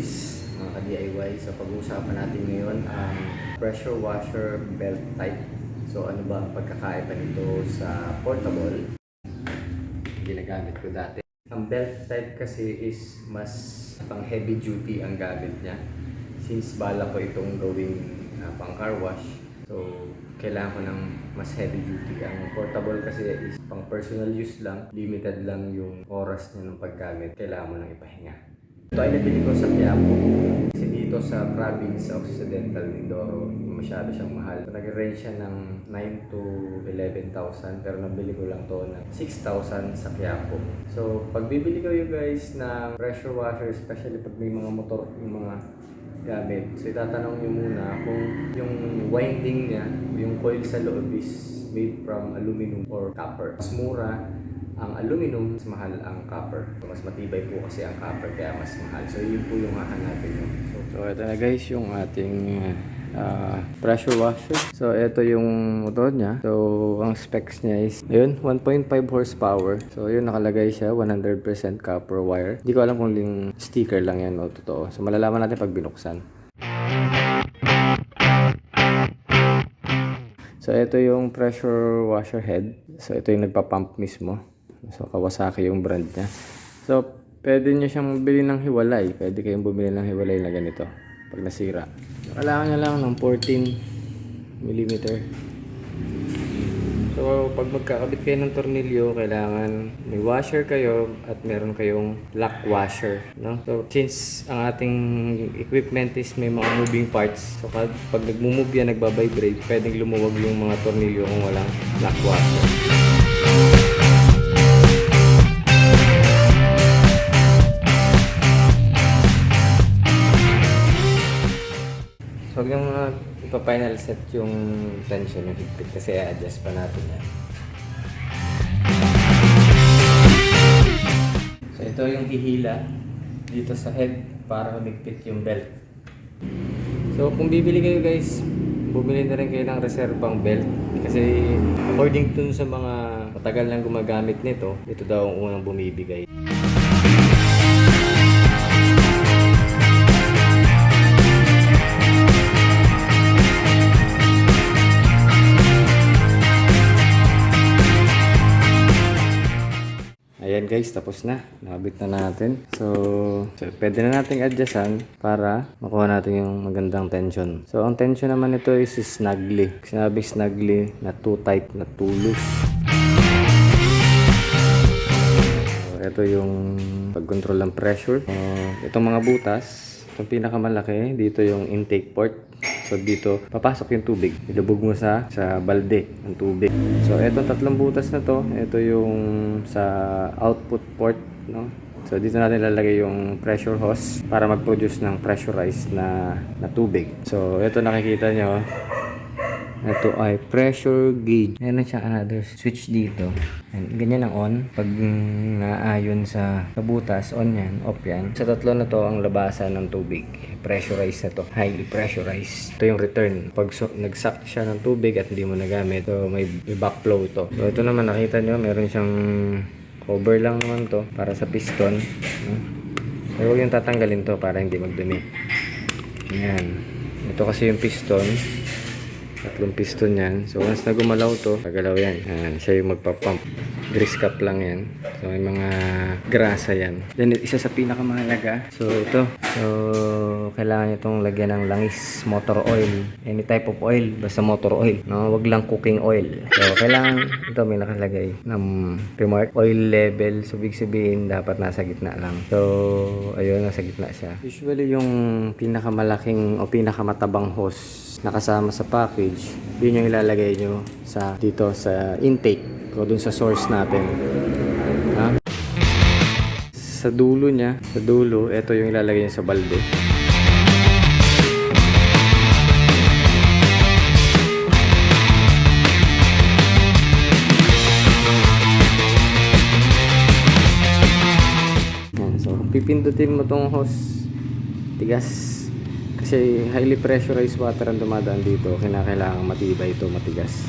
guys, mga ka-DIY. So pag-uusapan natin ngayon ang pressure washer belt type. So ano ba ang pagkakaiba nito sa portable? Ginagamit ko dati. Ang belt type kasi is mas pang heavy duty ang gamit niya. Since bala ko itong gawing uh, pang car wash. So kailangan ko ng mas heavy duty. Ang portable kasi is pang personal use lang. Limited lang yung oras niya ng paggamit. Kailangan mo nang ipahinga. Ito ay nabili ko sa Quiapo. Kasi dito sa province Occidental Mindoro, masyado siyang mahal. So, nag-range siya ng 9 to 11,000 pero nabili ko lang to ng 6,000 sa Quiapo. So, pag bibili kayo guys ng pressure washer, especially pag may mga motor, yung mga gamit. So, itatanong nyo muna kung yung winding niya, yung coil sa loob is made from aluminum or copper. Mas mura ang aluminum, mas mahal ang copper. Mas matibay po kasi ang copper, kaya mas mahal. So, yun po yung hahanapin nyo. So, so ito na guys yung ating uh, pressure washer. So, ito yung motor niya. So, ang specs niya is, yun, 1.5 horsepower. So, yun, nakalagay siya, 100% copper wire. Hindi ko alam kung yung sticker lang yan o totoo. So, malalaman natin pag binuksan. So, ito yung pressure washer head. So, ito yung nagpa-pump mismo. So, Kawasaki yung brand niya. So, pwede nyo siyang bumili ng hiwalay. Pwede kayong bumili ng hiwalay na ganito. Pag nasira. Kailangan nyo lang ng 14 mm. So, pag magkakabit kayo ng tornilyo, kailangan may washer kayo at meron kayong lock washer. No? So, since ang ating equipment is may mga moving parts, so pag, pag nagmumove yan, nagbabibrate, pwedeng lumuwag yung mga tornilyo kung walang lock washer. So, yung uh, ipa-final set yung tension yung higpit kasi i-adjust pa natin yan. So, ito yung hihila dito sa head para humigpit yung belt. So, kung bibili kayo guys, bumili na rin kayo ng reserbang belt. Kasi according dun sa mga matagal nang gumagamit nito, ito daw ang unang bumibigay. Ayan guys, tapos na. Nakabit na natin. So, so pwede na nating adjustan para makuha natin yung magandang tension. So, ang tension naman nito is snugly. Sinabi snugly na too tight, na too loose. Ito yung pag-control ng pressure. So, itong mga butas, itong pinakamalaki, dito yung intake port. So dito, papasok yung tubig. Ilubog mo sa sa balde ng tubig. So etong tatlong butas na to, ito yung sa output port, no? So dito natin lalagay yung pressure hose para mag-produce ng pressurized na na tubig. So ito nakikita nyo, ito ay pressure gauge. Meron siya another switch dito. And ganyan ang on. Pag mm, naayon sa kabutas, on yan, off yan. Sa tatlo na to ang labasan ng tubig. Pressurized na to. Highly pressurized. Ito yung return. Pag so, nagsak siya ng tubig at hindi mo nagamit, so may, may backflow to. So ito naman nakita nyo, meron siyang cover lang naman to para sa piston. Pero huwag yung tatanggalin to para hindi magdumi. Ayan. Ito kasi yung piston. Tatlong piston yan. So, once na gumalaw to, pagalaw yan. Ayan, siya yung magpapump. Grease cap lang yan. So, may mga grasa yan. Then, isa sa pinakamahalaga. So, ito. So, kailangan nyo itong lagyan ng langis, motor oil. Any type of oil, basta motor oil. No? Wag lang cooking oil. So, kailangan, ito may nakalagay ng remark. Oil level. So, big sabihin, dapat nasa gitna lang. So, ayun, nasa gitna siya. Usually, yung pinakamalaking o pinakamatabang hose nakasama sa package, yun yung ilalagay nyo sa dito sa intake o dun sa source natin. Sa dulo niya, sa dulo, ito yung ilalagay nyo sa balde. Yan, so pipindutin mo tong hose, tigas. Kasi highly pressurized water ang dumadaan dito, kinakailangan matibay ito, matigas.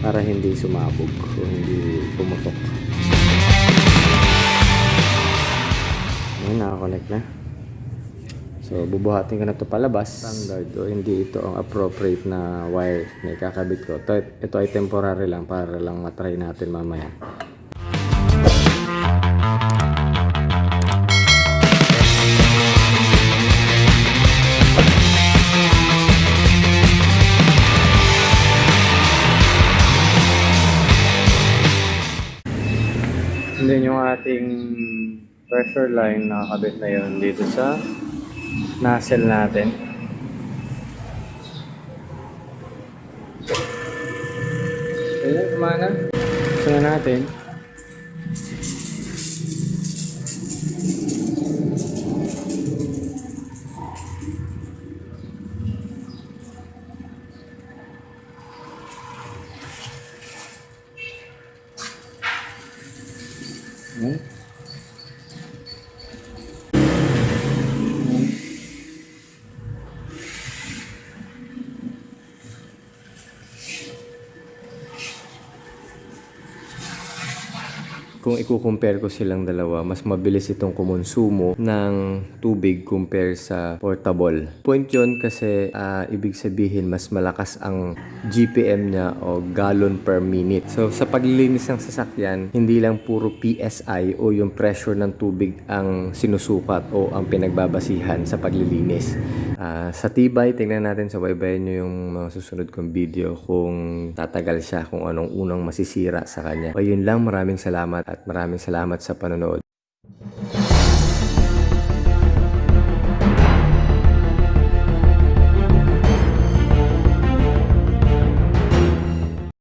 Para hindi sumabog o hindi pumutok. Ayun, nakakonect na. So, bubuhatin ko na to palabas. Standard o hindi ito ang appropriate na wire na ikakabit ko. Ito, ito ay temporary lang para lang matry natin mamaya. And then yung ating pressure line nakakabit na yun dito sa nozzle natin. Ayan, kumana. Gusto na natin. Kung i-compare ko silang dalawa, mas mabilis itong kumonsumo ng tubig compare sa portable. Point yun kasi ah, ibig sabihin mas malakas ang GPM niya o gallon per minute. So sa paglilinis ng sasakyan, hindi lang puro PSI o yung pressure ng tubig ang sinusukat o ang pinagbabasihan sa paglilinis. Ah, sa tibay, tingnan natin sa baybayin nyo yung mga susunod kong video kung tatagal siya, kung anong unang masisira sa kanya. O yun lang, maraming salamat at maraming salamat sa panonood.